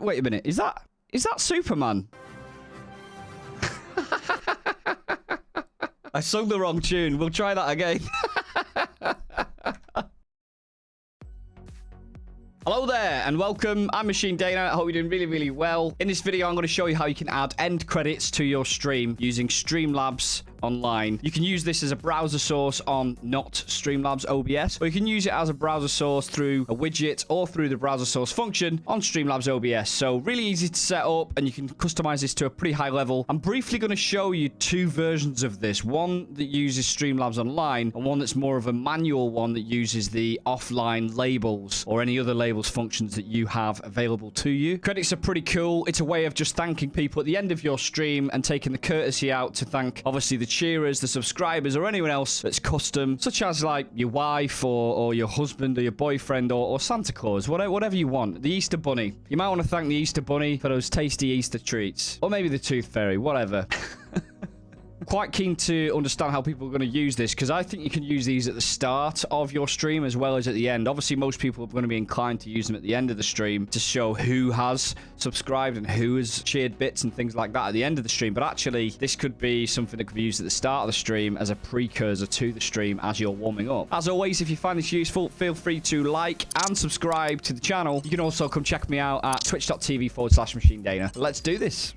Wait a minute. Is that is that Superman? I sung the wrong tune. We'll try that again. Hello there and welcome. I'm Machine Dana. I hope you're doing really, really well. In this video, I'm going to show you how you can add end credits to your stream using Streamlabs online. You can use this as a browser source on not Streamlabs OBS, or you can use it as a browser source through a widget or through the browser source function on Streamlabs OBS. So really easy to set up and you can customize this to a pretty high level. I'm briefly going to show you two versions of this. One that uses Streamlabs Online and one that's more of a manual one that uses the offline labels or any other labels functions that you have available to you. Credits are pretty cool. It's a way of just thanking people at the end of your stream and taking the courtesy out to thank obviously the cheerers, the subscribers, or anyone else that's custom, such as like your wife or, or your husband or your boyfriend or, or Santa Claus, whatever, whatever you want. The Easter Bunny. You might want to thank the Easter Bunny for those tasty Easter treats. Or maybe the Tooth Fairy, whatever. quite keen to understand how people are going to use this because I think you can use these at the start of your stream as well as at the end. Obviously, most people are going to be inclined to use them at the end of the stream to show who has subscribed and who has cheered bits and things like that at the end of the stream. But actually, this could be something that could be used at the start of the stream as a precursor to the stream as you're warming up. As always, if you find this useful, feel free to like and subscribe to the channel. You can also come check me out at twitch.tv forward slash machine dana. Let's do this.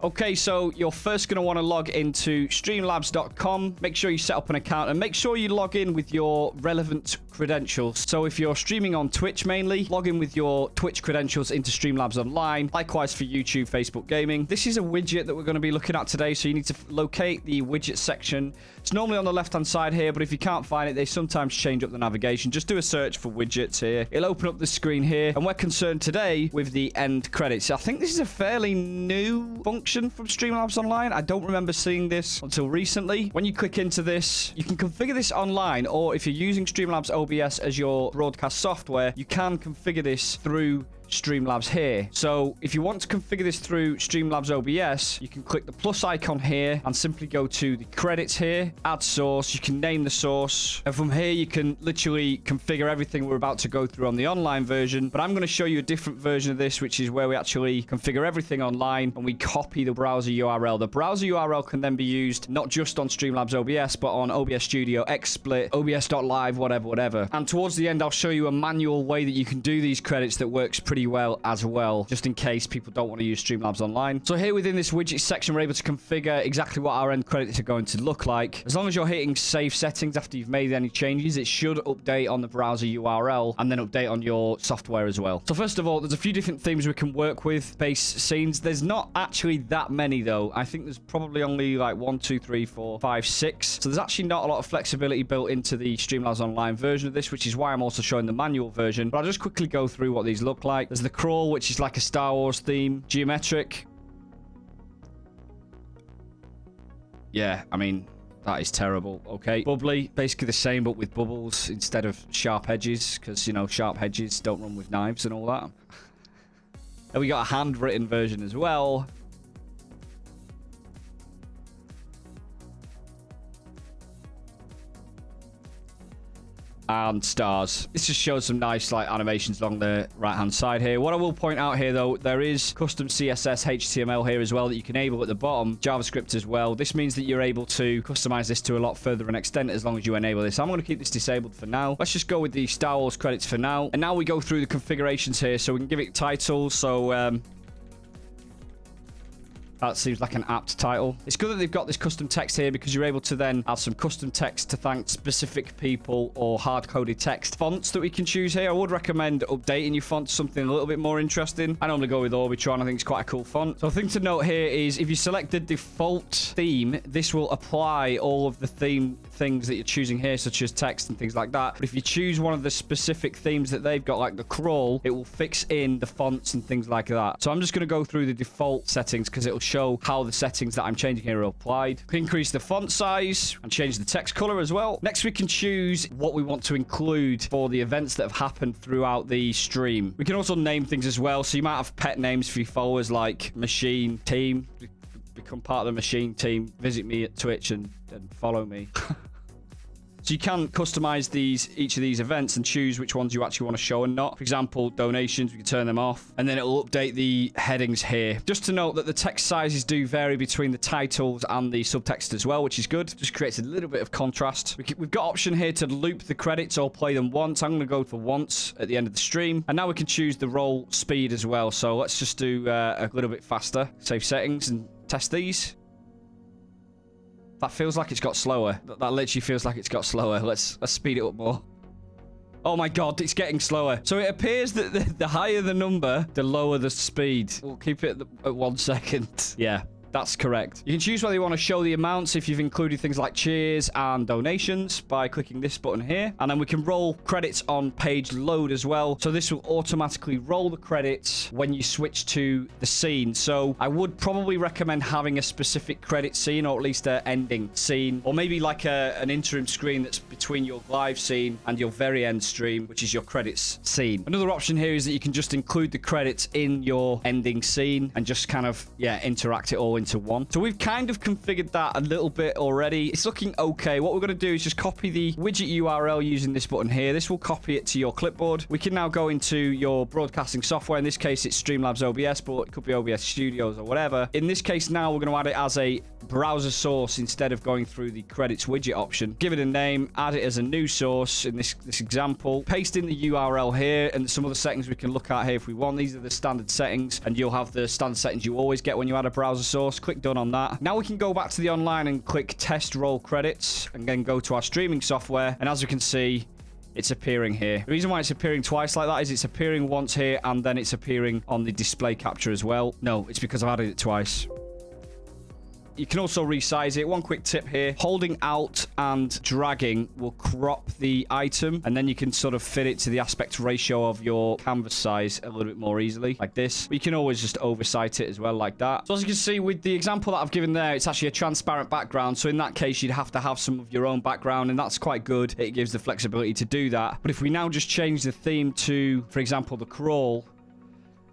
Okay, so you're first going to want to log into streamlabs.com. Make sure you set up an account and make sure you log in with your relevant credentials. So if you're streaming on Twitch mainly, log in with your Twitch credentials into Streamlabs Online. Likewise for YouTube, Facebook Gaming. This is a widget that we're going to be looking at today, so you need to locate the widget section. It's normally on the left-hand side here, but if you can't find it, they sometimes change up the navigation. Just do a search for widgets here. It'll open up the screen here, and we're concerned today with the end credits. I think this is a fairly new function from Streamlabs Online. I don't remember seeing this until recently. When you click into this, you can configure this online, or if you're using Streamlabs OBS as your broadcast software, you can configure this through Streamlabs here. So if you want to configure this through Streamlabs OBS, you can click the plus icon here and simply go to the credits here, add source. You can name the source. And from here, you can literally configure everything we're about to go through on the online version. But I'm going to show you a different version of this, which is where we actually configure everything online and we copy the browser URL. The browser URL can then be used not just on Streamlabs OBS, but on OBS Studio, XSplit, OBS.live, whatever, whatever. And towards the end, I'll show you a manual way that you can do these credits that works pretty pretty well as well, just in case people don't want to use Streamlabs Online. So here within this widget section, we're able to configure exactly what our end credits are going to look like. As long as you're hitting save settings after you've made any changes, it should update on the browser URL and then update on your software as well. So first of all, there's a few different themes we can work with, base scenes. There's not actually that many though. I think there's probably only like one, two, three, four, five, six. So there's actually not a lot of flexibility built into the Streamlabs Online version of this, which is why I'm also showing the manual version. But I'll just quickly go through what these look like. There's the crawl, which is like a Star Wars theme. Geometric. Yeah, I mean, that is terrible. Okay. Bubbly, basically the same, but with bubbles instead of sharp edges, because, you know, sharp edges don't run with knives and all that. and we got a handwritten version as well. And stars. This just shows some nice like animations along the right hand side here. What I will point out here though, there is custom CSS HTML here as well that you can enable at the bottom, JavaScript as well. This means that you're able to customize this to a lot further an extent as long as you enable this. I'm going to keep this disabled for now. Let's just go with the Star Wars credits for now. And now we go through the configurations here. So we can give it titles. So um, that seems like an apt title. It's good that they've got this custom text here because you're able to then add some custom text to thank specific people or hard-coded text. Fonts that we can choose here. I would recommend updating your font to something a little bit more interesting. I normally go with Orbitron. I think it's quite a cool font. So a thing to note here is if you select the default theme, this will apply all of the theme things that you're choosing here, such as text and things like that. But if you choose one of the specific themes that they've got, like the crawl, it will fix in the fonts and things like that. So I'm just going to go through the default settings because it will show how the settings that I'm changing here are applied. Increase the font size and change the text color as well. Next, we can choose what we want to include for the events that have happened throughout the stream. We can also name things as well. So you might have pet names for your followers like machine, team, become part of the machine team, visit me at Twitch and, and follow me. So you can customize these each of these events and choose which ones you actually want to show and not. For example, donations, we can turn them off. And then it'll update the headings here. Just to note that the text sizes do vary between the titles and the subtext as well, which is good. Just creates a little bit of contrast. We have got option here to loop the credits or play them once. I'm going to go for once at the end of the stream. And now we can choose the roll speed as well. So let's just do uh, a little bit faster. Save settings and test these. That feels like it's got slower. That, that literally feels like it's got slower. Let's, let's speed it up more. Oh my god, it's getting slower. So it appears that the, the higher the number, the lower the speed. We'll keep it at, at one second. Yeah. That's correct. You can choose whether you want to show the amounts if you've included things like cheers and donations by clicking this button here. And then we can roll credits on page load as well. So this will automatically roll the credits when you switch to the scene. So I would probably recommend having a specific credit scene or at least an ending scene or maybe like a, an interim screen that's between your live scene and your very end stream, which is your credits scene. Another option here is that you can just include the credits in your ending scene and just kind of, yeah, interact it all into one. So we've kind of configured that a little bit already. It's looking okay. What we're going to do is just copy the widget URL using this button here. This will copy it to your clipboard. We can now go into your broadcasting software. In this case, it's Streamlabs OBS, but it could be OBS Studios or whatever. In this case, now we're going to add it as a browser source instead of going through the credits widget option. Give it a name, add it as a new source in this, this example. Paste in the URL here and some other settings we can look at here if we want. These are the standard settings and you'll have the standard settings you always get when you add a browser source. Click done on that. Now we can go back to the online and click test roll credits and then go to our streaming software. And as you can see, it's appearing here. The reason why it's appearing twice like that is it's appearing once here and then it's appearing on the display capture as well. No, it's because I've added it twice. You can also resize it. One quick tip here. Holding alt and dragging will crop the item, and then you can sort of fit it to the aspect ratio of your canvas size a little bit more easily, like this. But you can always just oversight it as well, like that. So as you can see, with the example that I've given there, it's actually a transparent background. So in that case, you'd have to have some of your own background, and that's quite good. It gives the flexibility to do that. But if we now just change the theme to, for example, the crawl,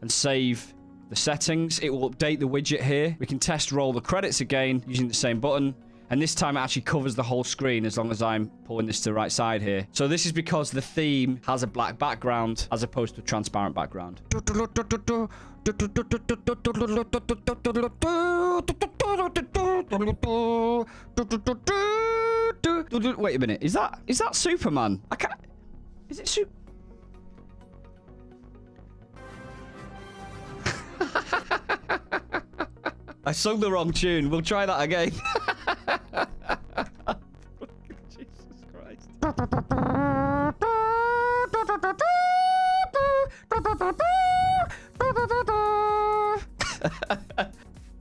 and save the settings. It will update the widget here. We can test roll the credits again using the same button. And this time it actually covers the whole screen as long as I'm pulling this to the right side here. So this is because the theme has a black background as opposed to a transparent background. Wait a minute. Is that is that Superman? I can't... Is it Super... I sung the wrong tune. We'll try that again. Jesus Christ.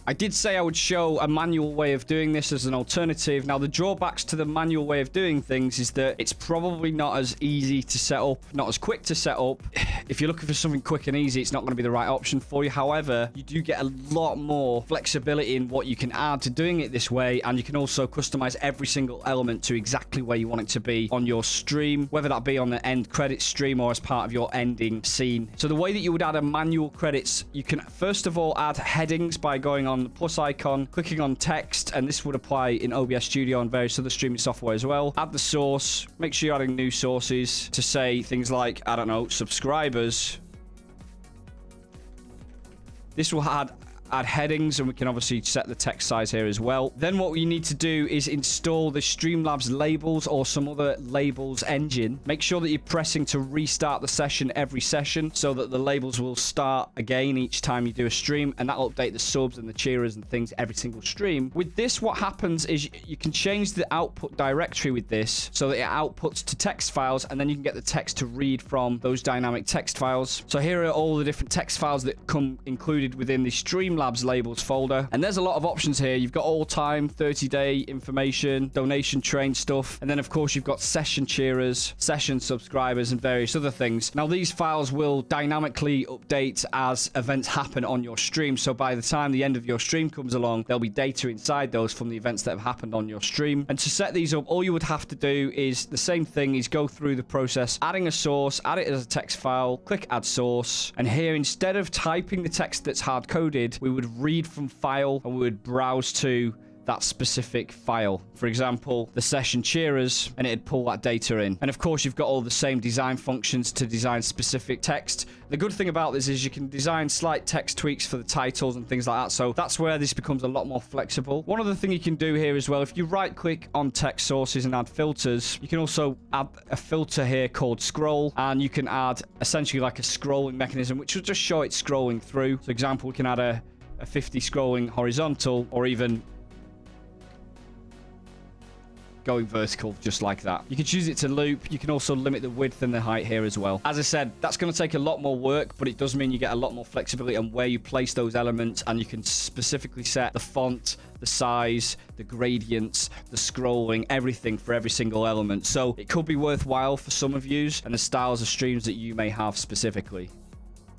I did say I would show a manual way of doing this as an alternative. Now, the drawbacks to the manual way of doing things is that it's probably not as easy to set up, not as quick to set up. If you're looking for something quick and easy, it's not going to be the right option for you. However, you do get a lot more flexibility in what you can add to doing it this way, and you can also customize every single element to exactly where you want it to be on your stream, whether that be on the end credit stream or as part of your ending scene. So the way that you would add a manual credits, you can first of all add headings by going on the plus icon, clicking on text, and this would apply in OBS Studio and various other streaming software as well. Add the source. Make sure you're adding new sources to say things like, I don't know, This will add add headings and we can obviously set the text size here as well. Then what we need to do is install the Streamlabs labels or some other labels engine. Make sure that you're pressing to restart the session every session so that the labels will start again each time you do a stream and that'll update the subs and the cheerers and things every single stream. With this, what happens is you can change the output directory with this so that it outputs to text files and then you can get the text to read from those dynamic text files. So here are all the different text files that come included within the stream Streamlabs labels folder. And there's a lot of options here. You've got all time, 30 day information, donation train stuff. And then of course you've got session cheerers, session subscribers and various other things. Now these files will dynamically update as events happen on your stream. So by the time the end of your stream comes along, there'll be data inside those from the events that have happened on your stream. And to set these up, all you would have to do is the same thing is go through the process, adding a source, add it as a text file, click add source. And here, instead of typing the text that's hard coded, we would read from file and we would browse to that specific file. For example, the session cheerers, and it'd pull that data in. And of course, you've got all the same design functions to design specific text. The good thing about this is you can design slight text tweaks for the titles and things like that. So that's where this becomes a lot more flexible. One other thing you can do here as well, if you right click on text sources and add filters, you can also add a filter here called scroll, and you can add essentially like a scrolling mechanism, which will just show it scrolling through. So example, we can add a a 50 scrolling horizontal or even going vertical just like that. You can choose it to loop. You can also limit the width and the height here as well. As I said, that's going to take a lot more work, but it does mean you get a lot more flexibility on where you place those elements and you can specifically set the font, the size, the gradients, the scrolling, everything for every single element. So it could be worthwhile for some of you and the styles of streams that you may have specifically.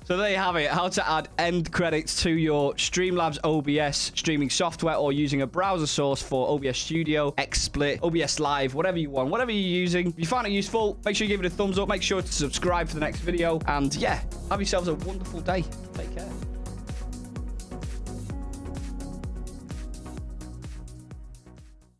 So there you have it, how to add end credits to your Streamlabs OBS streaming software or using a browser source for OBS Studio, XSplit, OBS Live, whatever you want, whatever you're using. If you find it useful, make sure you give it a thumbs up, make sure to subscribe for the next video, and yeah, have yourselves a wonderful day. Take care.